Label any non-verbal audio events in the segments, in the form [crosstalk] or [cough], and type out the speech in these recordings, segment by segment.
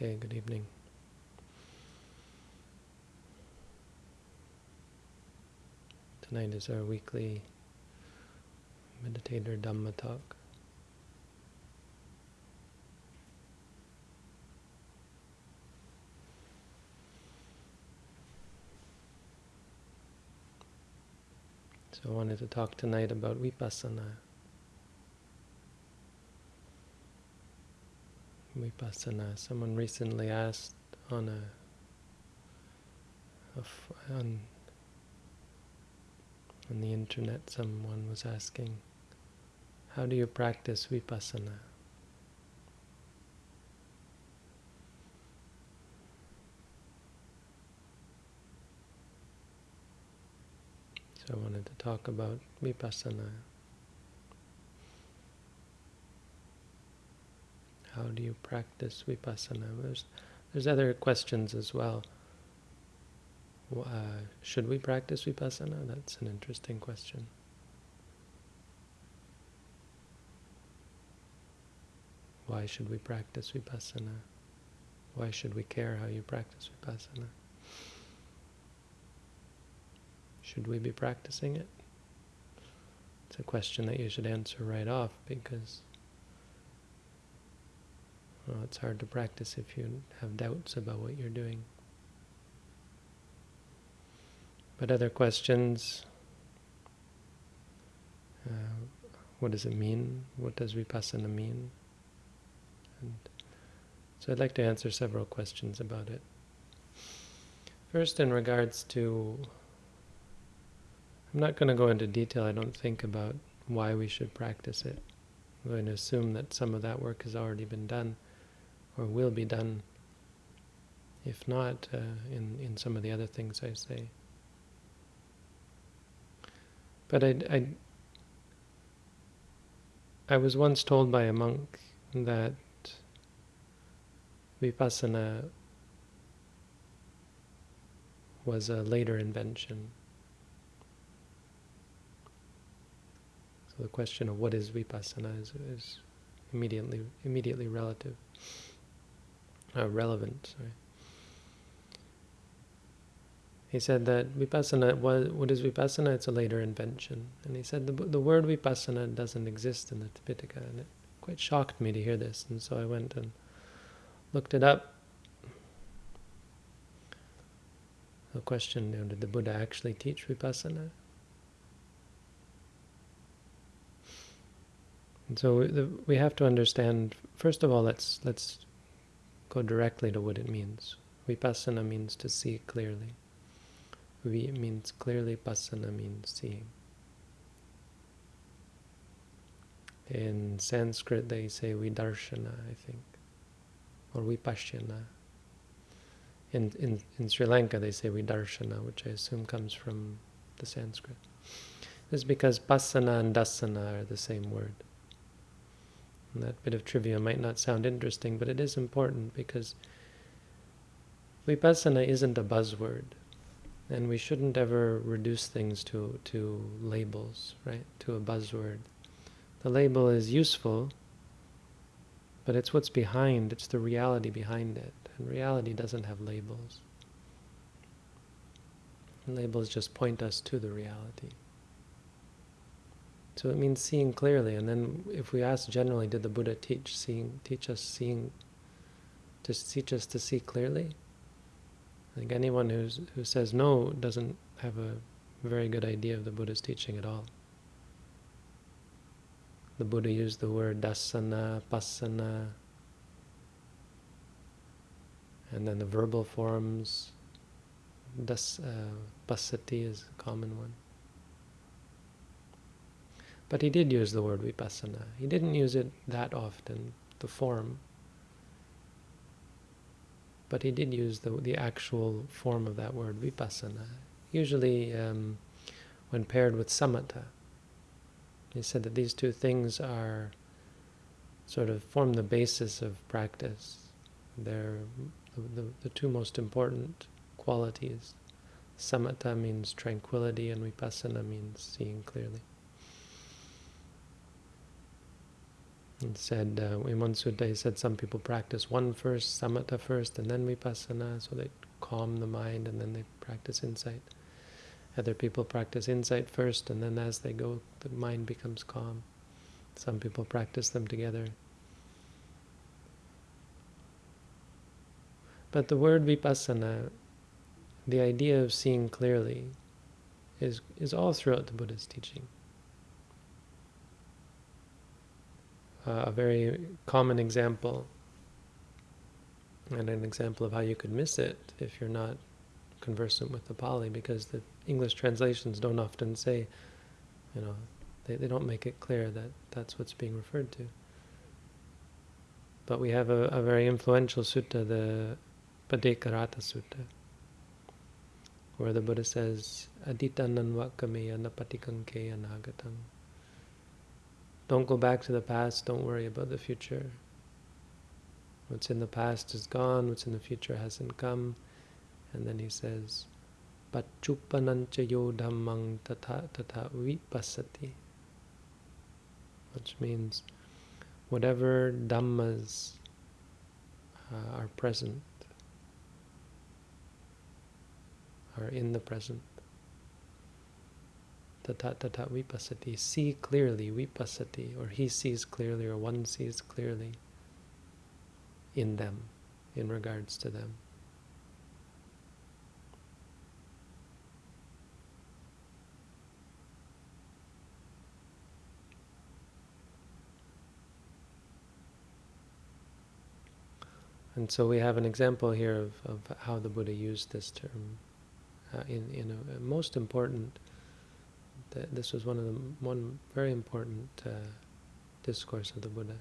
Okay, good evening. Tonight is our weekly meditator Dhamma talk. So I wanted to talk tonight about vipassana. Vipassana. Someone recently asked on a, on on the internet. Someone was asking, "How do you practice vipassana?" So I wanted to talk about vipassana. How do you practice vipassana? There's, there's other questions as well. Uh, should we practice vipassana? That's an interesting question. Why should we practice vipassana? Why should we care how you practice vipassana? Should we be practicing it? It's a question that you should answer right off because well, it's hard to practice if you have doubts about what you're doing. But other questions, uh, what does it mean? What does vipassana mean? And so I'd like to answer several questions about it. First, in regards to I'm not going to go into detail, I don't think, about why we should practice it. I'm going to assume that some of that work has already been done or will be done, if not uh, in, in some of the other things I say. But I, I, I was once told by a monk that vipassana was a later invention So the question of what is vipassana is, is immediately immediately relative, uh, relevant. Sorry. He said that vipassana, what, what is vipassana? It's a later invention. And he said the, the word vipassana doesn't exist in the Tipitaka, and it quite shocked me to hear this. And so I went and looked it up. The question, you know, did the Buddha actually teach vipassana? And so the, we have to understand, first of all, let's, let's go directly to what it means. Vipassana means to see clearly. Vi means clearly, passana means seeing. In Sanskrit they say vidarshana, I think, or vipassana. In, in, in Sri Lanka they say vidarshana, which I assume comes from the Sanskrit. This is because pasana and dasana are the same word. That bit of trivia might not sound interesting, but it is important because vipassana isn't a buzzword. And we shouldn't ever reduce things to, to labels, right? To a buzzword. The label is useful, but it's what's behind, it's the reality behind it. And reality doesn't have labels. Labels just point us to the reality. So it means seeing clearly. And then if we ask generally, did the Buddha teach seeing, teach us seeing, to teach us to see clearly? I think anyone who's, who says no doesn't have a very good idea of the Buddha's teaching at all. The Buddha used the word dasana, pasana, and then the verbal forms, das, uh, pasati is a common one. But he did use the word vipassana. He didn't use it that often, the form. But he did use the, the actual form of that word, vipassana. Usually um, when paired with samatha. He said that these two things are sort of form the basis of practice. They're the, the, the two most important qualities. Samatha means tranquility and vipassana means seeing clearly. He said, uh, in one sutta, he said some people practice one first, samatha first, and then vipassana, so they calm the mind and then they practice insight. Other people practice insight first, and then as they go, the mind becomes calm. Some people practice them together. But the word vipassana, the idea of seeing clearly, is, is all throughout the Buddha's teaching. Uh, a very common example, and an example of how you could miss it if you're not conversant with the Pali, because the English translations don't often say, you know, they, they don't make it clear that that's what's being referred to. But we have a, a very influential sutta, the Bhaddekaratta Sutta, where the Buddha says, Aditannan vakameya napatikankeya nagatam. Don't go back to the past, don't worry about the future. What's in the past is gone, what's in the future hasn't come. And then he says, Pachupanancha yo dhammang tata vipassati. Which means, whatever dhammas uh, are present, are in the present. Tata tata vipassati. See clearly, vipassati, or he sees clearly, or one sees clearly in them, in regards to them. And so we have an example here of, of how the Buddha used this term uh, in, in a, a most important, th this was one of the, one very important uh, discourse of the Buddha.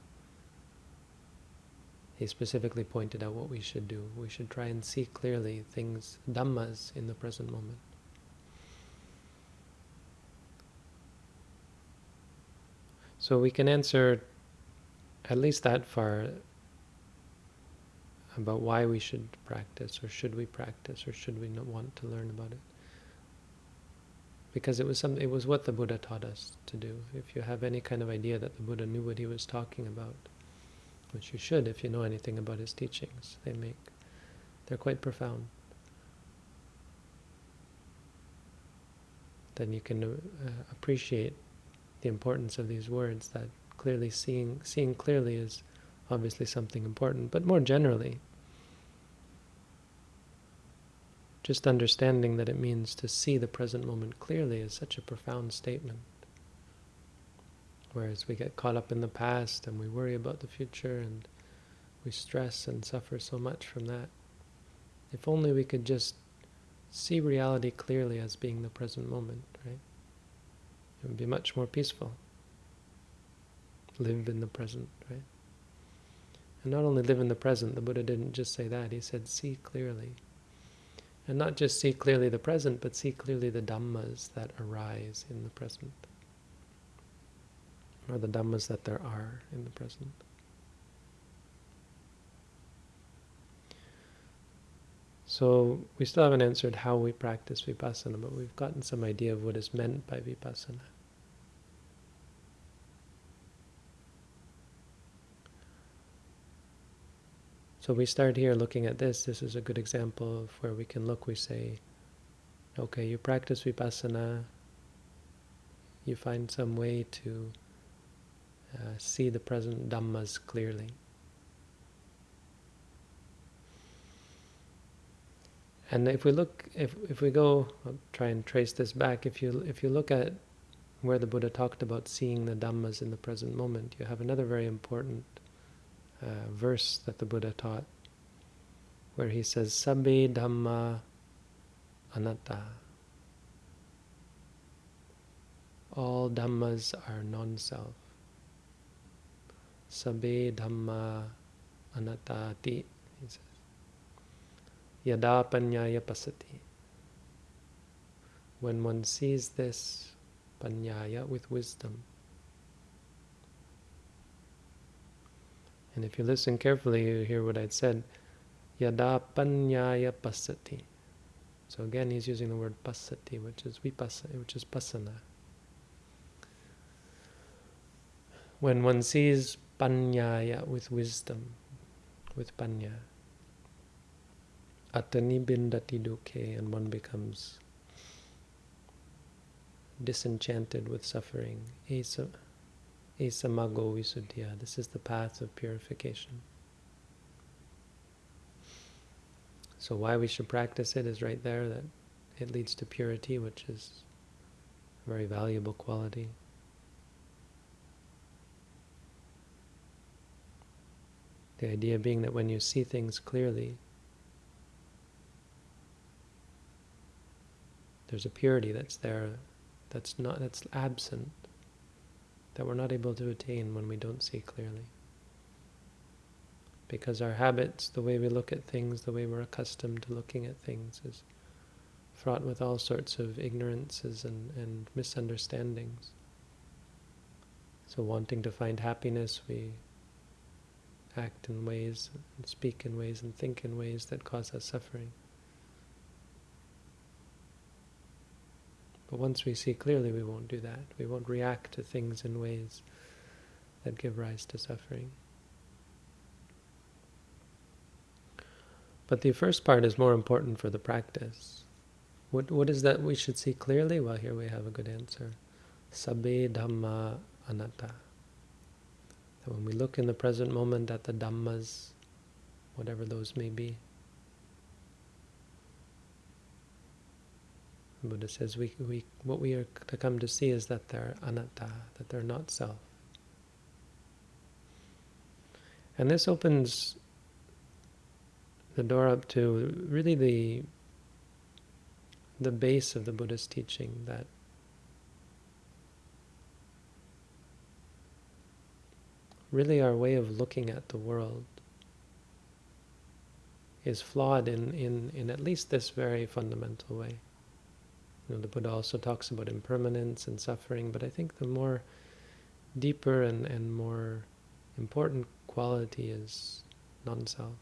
He specifically pointed out what we should do. We should try and see clearly things, dhammas, in the present moment. So we can answer at least that far about why we should practice, or should we practice, or should we not want to learn about it. Because it was some, it was what the Buddha taught us to do. If you have any kind of idea that the Buddha knew what he was talking about, which you should if you know anything about his teachings, they make, they're quite profound. Then you can uh, appreciate the importance of these words. That clearly seeing, seeing clearly is obviously something important, but more generally, just understanding that it means to see the present moment clearly is such a profound statement. Whereas we get caught up in the past and we worry about the future and we stress and suffer so much from that. If only we could just see reality clearly as being the present moment, right? It would be much more peaceful. Live in the present, right? And not only live in the present, the Buddha didn't just say that, he said, see clearly. And not just see clearly the present, but see clearly the dhammas that arise in the present. Or the dhammas that there are in the present. So we still haven't answered how we practice vipassana, but we've gotten some idea of what is meant by vipassana. So we start here looking at this. This is a good example of where we can look. We say, okay, you practice vipassana. You find some way to uh, see the present dhammas clearly. And if we look, if if we go, I'll try and trace this back. If you if you look at where the Buddha talked about seeing the dhammas in the present moment, you have another very important uh, verse that the Buddha taught, where he says, Sabbe Dhamma Anatta. All Dhammas are non-self. Sabbe Dhamma Anattati, he says. Yada Panyaya Pasati. When one sees this Panyaya with wisdom, And if you listen carefully, you hear what I'd said. Yada panyaya pasati. So again, he's using the word pasati, which is vipassana, which is pasana. When one sees panyaya, with wisdom, with panya. Atani bindati duke, and one becomes disenchanted with suffering. Esa, esa mago visuddhya. This is the path of purification. So why we should practice it is right there, that it leads to purity, which is a very valuable quality. The idea being that when you see things clearly, there's a purity that's there, that's not that's absent, that we're not able to attain when we don't see clearly. Because our habits, the way we look at things, the way we're accustomed to looking at things is fraught with all sorts of ignorances and, and misunderstandings. So wanting to find happiness, we act in ways, and speak in ways, and think in ways that cause us suffering. But once we see clearly, we won't do that. We won't react to things in ways that give rise to suffering. But the first part is more important for the practice. What What is that we should see clearly? Well, here we have a good answer. Sabbe Dhamma Anatta. That when we look in the present moment at the Dhammas, whatever those may be, Buddha says we, we what we are to come to see is that they're anatta, that they're not self. And this opens the door up to really the the base of the Buddha's teaching that really our way of looking at the world is flawed in, in, in at least this very fundamental way. You know, the Buddha also talks about impermanence and suffering, but I think the more deeper and, and more important quality is non-self.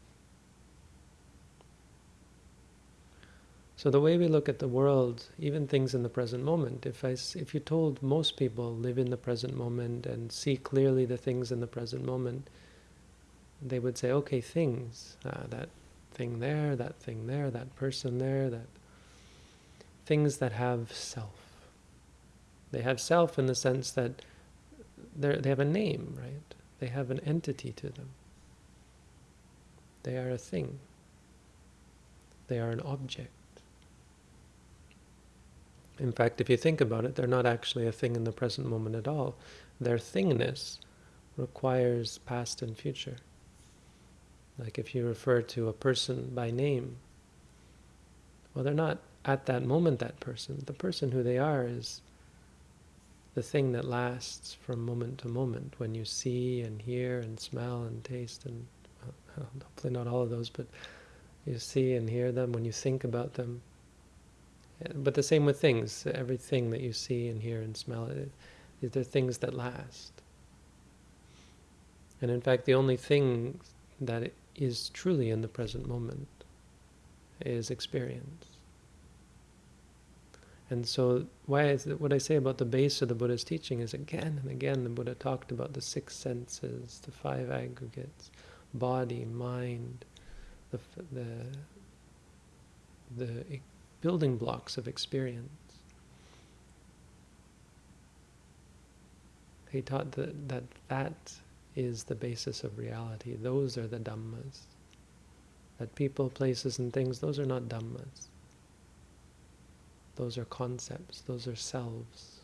So the way we look at the world, even things in the present moment, if I, if you told most people live in the present moment and see clearly the things in the present moment, they would say, okay, things, uh, that thing there, that thing there, that person there, that things that have self. They have self in the sense that they have a name, right? They have an entity to them. They are a thing. They are an object. In fact, if you think about it, they're not actually a thing in the present moment at all. Their thingness requires past and future. Like if you refer to a person by name, well, they're not at that moment that person. The person who they are is the thing that lasts from moment to moment when you see and hear and smell and taste and well, [laughs] hopefully not all of those, but you see and hear them, when you think about them, but the same with things. Everything that you see and hear and smell—they're things that last. And in fact, the only thing that is truly in the present moment is experience. And so, why is it, what I say about the base of the Buddha's teaching is again and again the Buddha talked about the six senses, the five aggregates, body, mind, the the the building blocks of experience. He taught that, that that is the basis of reality. Those are the Dhammas. That people, places, and things, those are not Dhammas. Those are concepts, those are selves.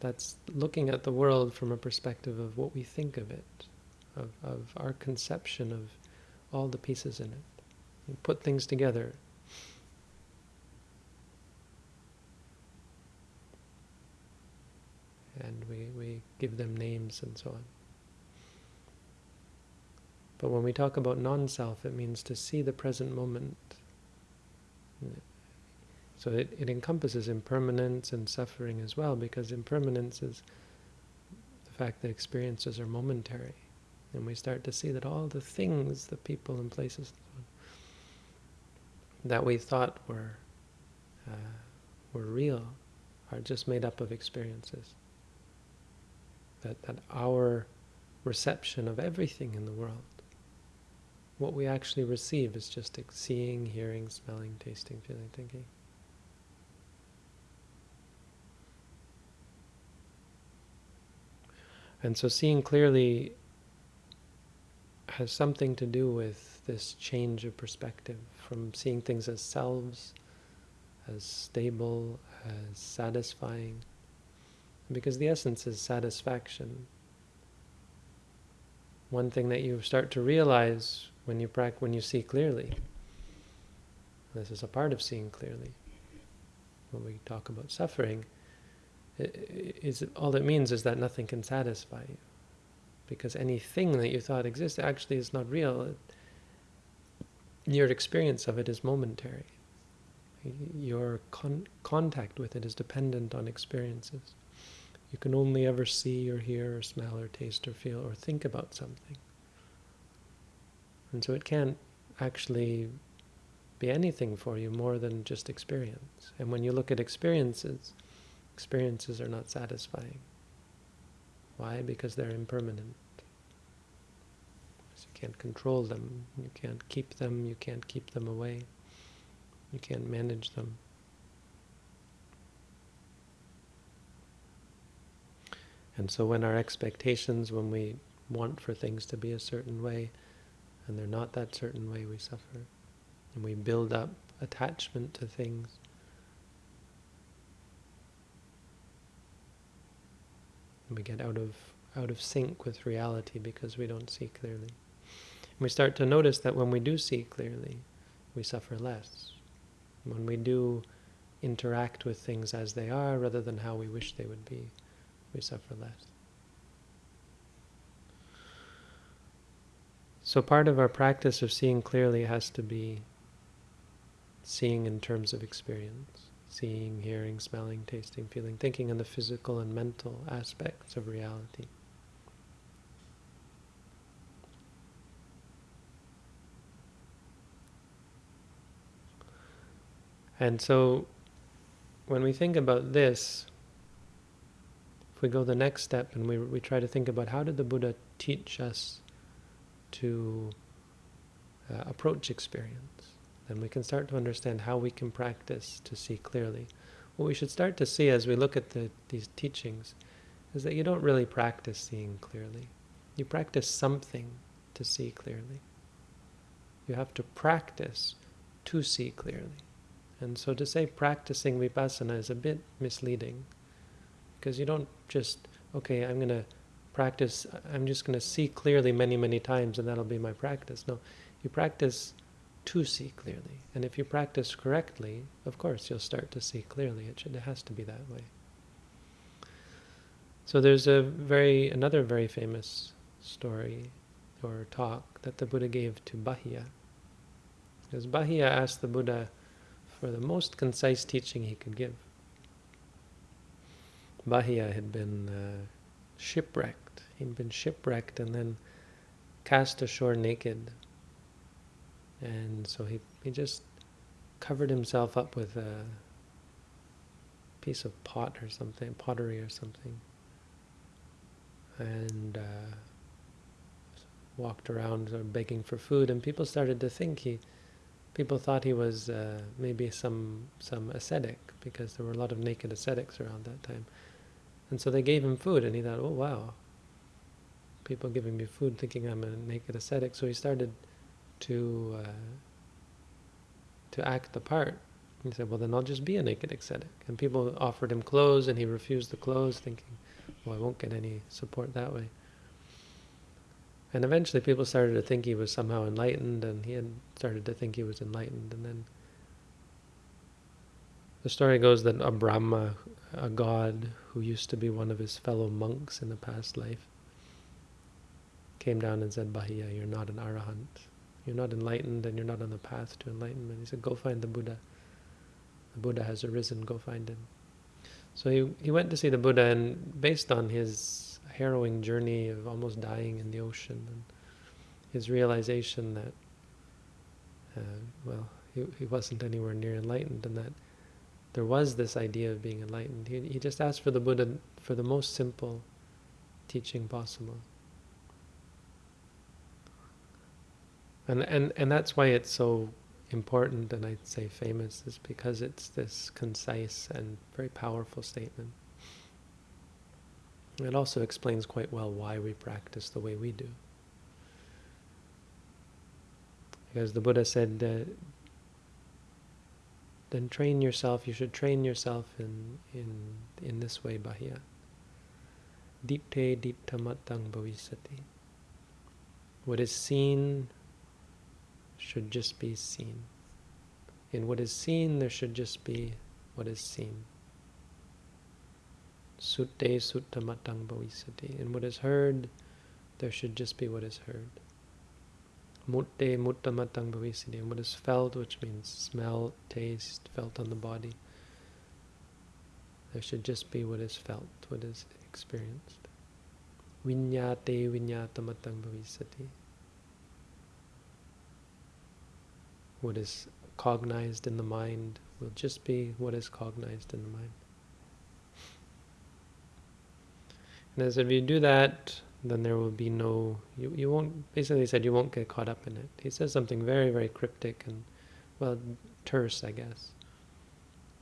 That's looking at the world from a perspective of what we think of it, of, of our conception of all the pieces in it We put things together. And we, we give them names and so on. But when we talk about non-self, it means to see the present moment. So it, it encompasses impermanence and suffering as well, because impermanence is the fact that experiences are momentary. And we start to see that all the things, the people and places, that we thought were uh, were real are just made up of experiences. that, that our reception of everything in the world, what we actually receive is just seeing, hearing, smelling, tasting, feeling, thinking. And so seeing clearly has something to do with this change of perspective from seeing things as selves, as stable, as satisfying. Because the essence is satisfaction. One thing that you start to realize when you when you see clearly, this is a part of seeing clearly. When we talk about suffering, is all it means is that nothing can satisfy you, because anything that you thought existed actually is not real. Your experience of it is momentary. Your con contact with it is dependent on experiences. You can only ever see or hear or smell or taste or feel or think about something. And so it can't actually be anything for you more than just experience. And when you look at experiences, experiences are not satisfying. Why? Because they're impermanent. you can't control them, you can't keep them, you can't keep them away, you can't manage them. And so when our expectations, when we want for things to be a certain way, and they're not that certain way, we suffer. And we build up attachment to things. And we get out of out of sync with reality because we don't see clearly. And we start to notice that when we do see clearly, we suffer less. When we do interact with things as they are rather than how we wish they would be, we suffer less. So part of our practice of seeing clearly has to be seeing in terms of experience, seeing, hearing, smelling, tasting, feeling, thinking in the physical and mental aspects of reality. And so when we think about this, if we go the next step and we, we try to think about how did the Buddha teach us to uh, approach experience, then we can start to understand how we can practice to see clearly. What we should start to see as we look at the, these teachings is that you don't really practice seeing clearly. You practice something to see clearly. You have to practice to see clearly. And so to say practicing vipassana is a bit misleading because you don't just, okay, I'm going to practice, I'm just going to see clearly many, many times and that'll be my practice. No, you practice to see clearly. And if you practice correctly, of course, you'll start to see clearly. It, should, it has to be that way. So there's a very another very famous story or talk that the Buddha gave to Bahia. Because Bahia asked the Buddha for the most concise teaching he could give. Bahia had been uh, shipwrecked He'd been shipwrecked and then cast ashore naked. And so he, he just covered himself up with a piece of pot or something, pottery or something. And uh, walked around begging for food. And people started to think he, people thought he was uh, maybe some some ascetic because there were a lot of naked ascetics around that time. And so they gave him food and he thought, oh wow, people giving me food thinking I'm a naked ascetic. So he started to uh, to act the part. He said, well, then I'll just be a naked ascetic. And people offered him clothes, and he refused the clothes, thinking, well, I won't get any support that way. And eventually people started to think he was somehow enlightened, and he had started to think he was enlightened. And then the story goes that a Brahma, a god who used to be one of his fellow monks in a past life, came down and said, Bahia, you're not an arahant. You're not enlightened and you're not on the path to enlightenment. He said, go find the Buddha. The Buddha has arisen, go find him. So he, he went to see the Buddha and based on his harrowing journey of almost dying in the ocean and his realization that, uh, well, he, he wasn't anywhere near enlightened and that there was this idea of being enlightened. He, he just asked for the Buddha for the most simple teaching possible. And, and, and that's why it's so important and I'd say famous is because it's this concise and very powerful statement. It also explains quite well why we practice the way we do. Because the Buddha said, uh, then train yourself, you should train yourself in, in, in this way, Bahia. Dipte diptamatang bhavisati. What is seen should just be seen. In what is seen, there should just be what is seen. Sutte suttamatang bhavisati. In what is heard, there should just be what is heard. Mutte muttamatang bhavisati. In what is felt, which means smell, taste, felt on the body. There should just be what is felt, what is experienced. Vinyate vinyatamatang bhavisati. What is cognized in the mind will just be what is cognized in the mind. And as if you do that, then there will be no, you, you won't, basically he said you won't get caught up in it. He says something very, very cryptic and, well, terse, I guess.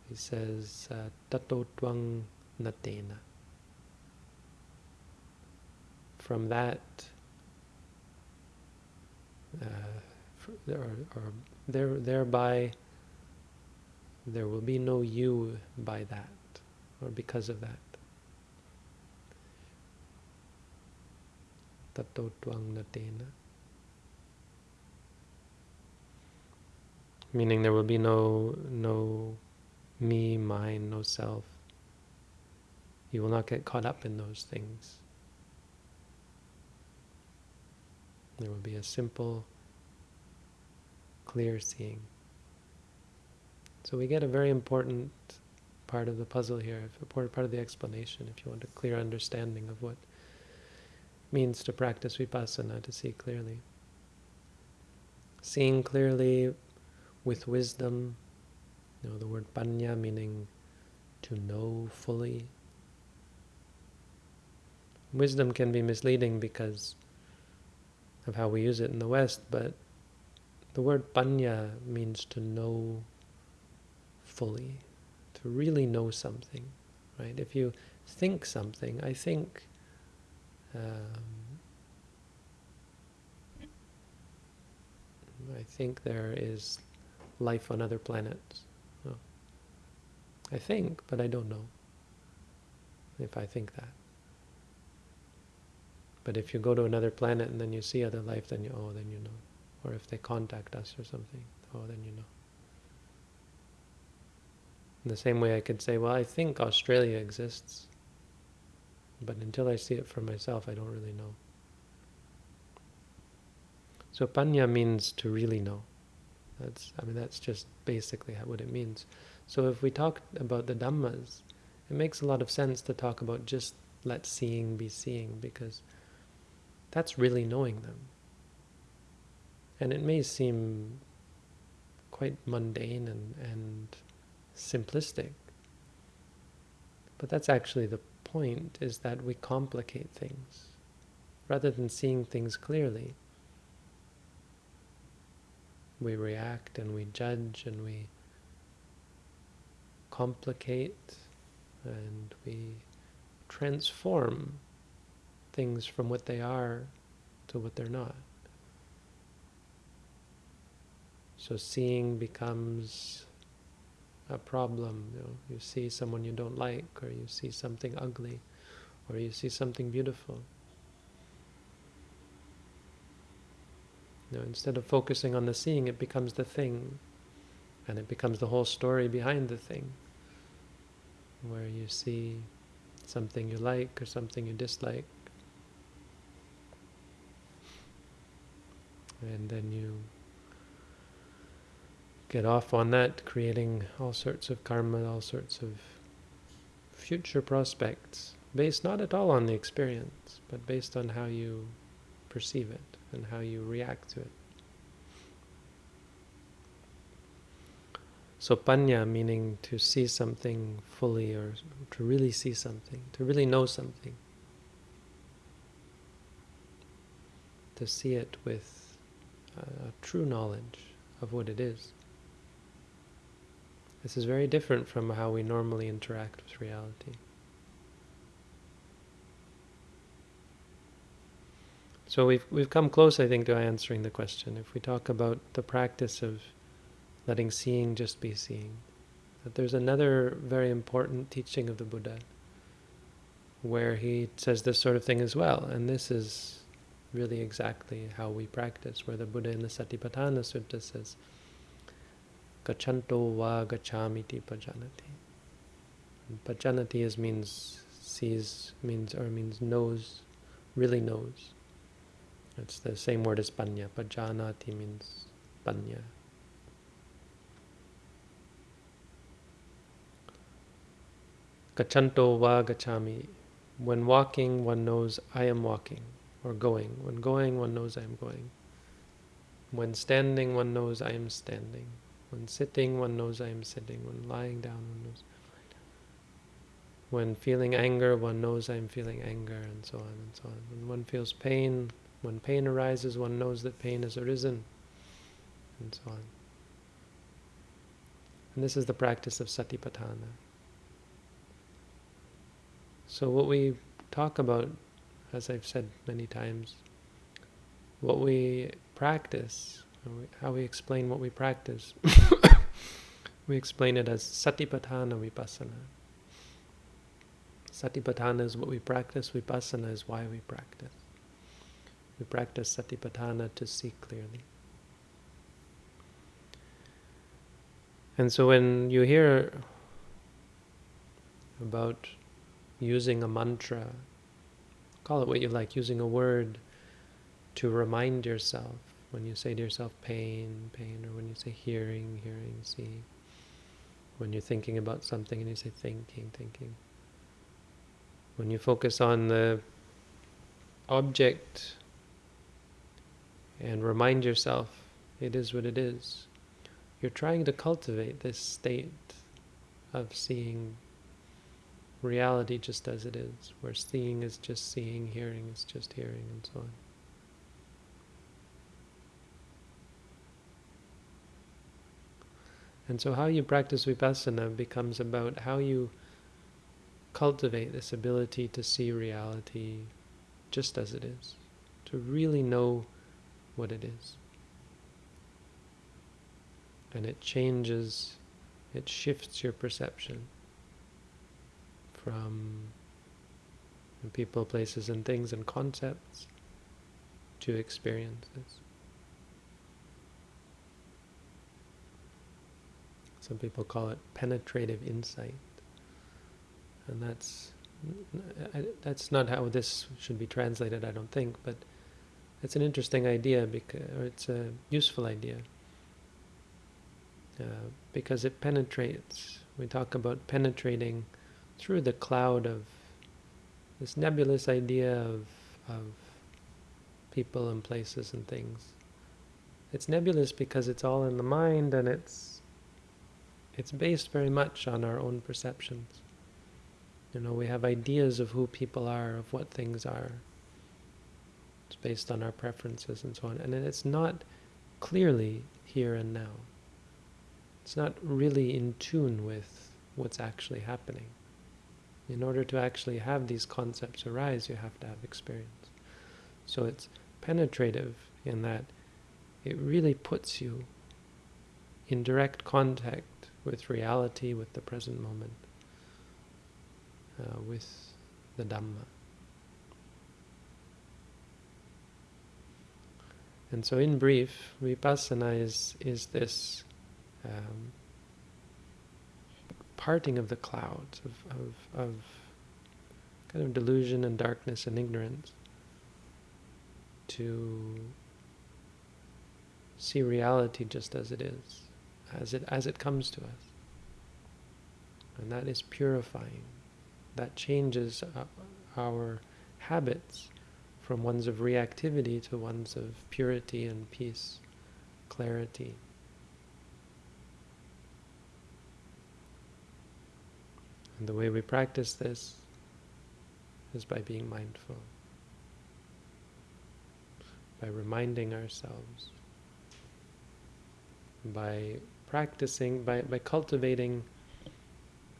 He says, uh, tato twang natena. From that, uh, or, or there, thereby, there will be no you by that, or because of that. tato twang natena. Meaning there will be no, no me, mine, no self. You will not get caught up in those things. There will be a simple, clear seeing. So we get a very important part of the puzzle here, important part of the explanation, if you want a clear understanding of what means to practice vipassana, to see clearly. Seeing clearly with wisdom, you know, the word panya meaning to know fully. Wisdom can be misleading because of how we use it in the West, but the word panya means to know fully, to really know something, right? If you think something, I think um, I think there is life on other planets. I think, but I don't know if I think that. But if you go to another planet and then you see other life, then you, oh, then you know. Or if they contact us or something, oh, then you know. In the same way I could say, well, I think Australia exists. But until I see it for myself, I don't really know. So panya means to really know. That's, I mean, that's just basically what it means. So if we talk about the Dhammas, it makes a lot of sense to talk about just let seeing be seeing, because that's really knowing them. And it may seem quite mundane and, and simplistic, but that's actually the point is that we complicate things rather than seeing things clearly. We react and we judge and we complicate and we transform things from what they are to what they're not. So seeing becomes a problem. You, know, you see someone you don't like, or you see something ugly, or you see something beautiful. You know, instead of focusing on the seeing, it becomes the thing, and it becomes the whole story behind the thing, where you see something you like or something you dislike, and then you get off on that, creating all sorts of karma, all sorts of future prospects, based not at all on the experience, but based on how you perceive it and how you react to it. So panya meaning to see something fully or to really see something, to really know something. to see it with a true knowledge of what it is. This is very different from how we normally interact with reality. So we've we've come close, I think, to answering the question. If we talk about the practice of letting seeing just be seeing, that there's another very important teaching of the Buddha where he says this sort of thing as well, and this is really exactly how we practice, where the Buddha in the Satipatthana Sutta says, Gachanto va gachamiti pajanati. pajanati is means sees, means or means knows, really knows. It's the same word as panya. Pajanati means panya. Gachanto va gachami. When walking, one knows I am walking or going. When going, one knows I am going. When standing, one knows I am standing. When sitting, one knows I am sitting. When lying down, one knows When feeling anger, one knows I am feeling anger, and so on and so on. When one feels pain, when pain arises, one knows that pain has arisen, and so on. And this is the practice of satipatthana. So what we talk about as I've said many times, what we practice, how we explain what we practice, [laughs] we explain it as satipatthana vipassana. Satipatthana is what we practice, vipassana is why we practice. We practice satipatthana to see clearly. And so when you hear about using a mantra call it what you like, using a word to remind yourself when you say to yourself pain, pain, or when you say hearing, hearing, seeing. When you're thinking about something and you say thinking, thinking. When you focus on the object and remind yourself it is what it is, you're trying to cultivate this state of seeing reality just as it is, where seeing is just seeing, hearing is just hearing, and so on. And so how you practice vipassana becomes about how you cultivate this ability to see reality just as it is, to really know what it is. And it changes, it shifts your perception from people, places, and things and concepts to experiences. Some people call it penetrative insight, and that's that's not how this should be translated, I don't think, but it's an interesting idea, because, or it's a useful idea, uh, because it penetrates. We talk about penetrating through the cloud of this nebulous idea of, of people and places and things. It's nebulous because it's all in the mind and it's it's based very much on our own perceptions. You know, we have ideas of who people are, of what things are. It's based on our preferences and so on. And it's not clearly here and now. It's not really in tune with what's actually happening. In order to actually have these concepts arise, you have to have experience. So it's penetrative in that it really puts you in direct contact with reality, with the present moment, uh, with the Dhamma. And so in brief, vipassana is, is this um, parting of the clouds of, of, of kind of delusion and darkness and ignorance to see reality just as it is, as it as it comes to us. And that is purifying. That changes our habits from ones of reactivity to ones of purity and peace, clarity. And the way we practice this is by being mindful. by reminding ourselves, by practicing, by, by cultivating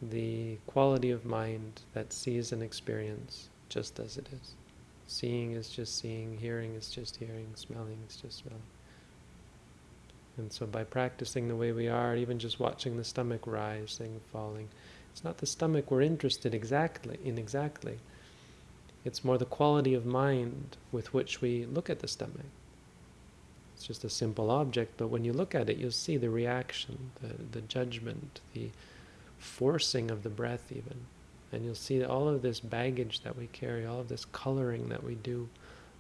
the quality of mind that sees an experience just as it is. Seeing is just seeing, hearing is just hearing, smelling is just smelling. And so by practicing the way we are, even just watching the stomach rising, falling, it's not the stomach we're interested exactly in exactly. It's more the quality of mind with which we look at the stomach. It's just a simple object, but when you look at it, you'll see the reaction, the, the judgment, the forcing of the breath even. And you'll see all of this baggage that we carry, all of this coloring that we do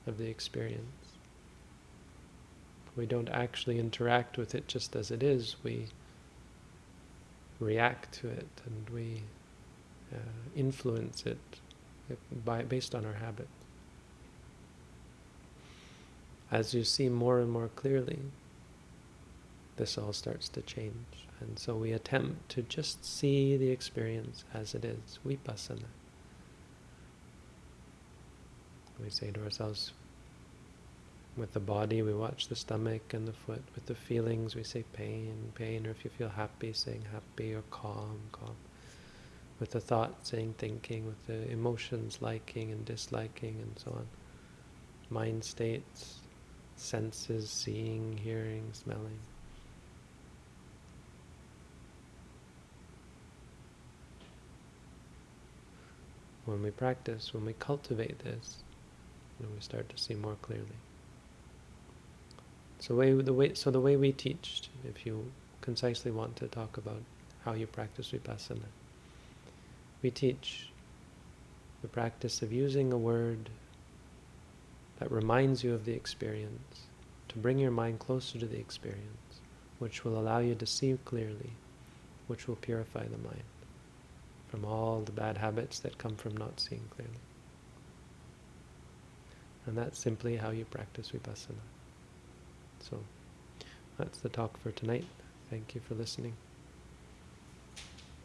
of the experience. We don't actually interact with it just as it is. We react to it and we uh, influence it by, based on our habit. As you see more and more clearly, this all starts to change. And so we attempt to just see the experience as it is, vipassana. We say to ourselves, with the body, we watch the stomach and the foot. With the feelings, we say pain, pain, or if you feel happy, saying happy, or calm, calm. With the thought, saying thinking. With the emotions, liking and disliking, and so on. Mind states, senses, seeing, hearing, smelling. When we practice, when we cultivate this, you know, we start to see more clearly. So, way, the way, so the way we teach, if you concisely want to talk about how you practice vipassana, we teach the practice of using a word that reminds you of the experience, to bring your mind closer to the experience, which will allow you to see clearly, which will purify the mind from all the bad habits that come from not seeing clearly. And that's simply how you practice vipassana. So that's the talk for tonight. Thank you for listening.